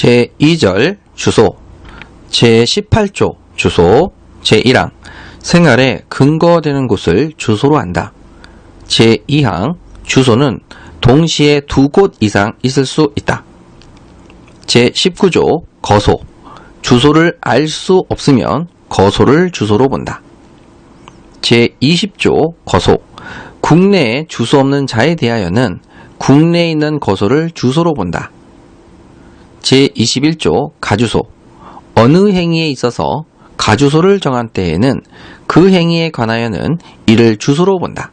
제2절 주소 제18조 주소 제1항 생활에 근거되는 곳을 주소로 한다. 제2항 주소는 동시에 두 곳 이상 있을 수 있다. 제19조 거소 주소를 알 수 없으면 거소를 주소로 본다. 제20조 거소 국내에 주소 없는 자에 대하여는 국내에 있는 거소를 주소로 본다. 제21조 가주소 어느 행위에 있어서 가주소를 정한 때에는 그 행위에 관하여는 이를 주소로 본다.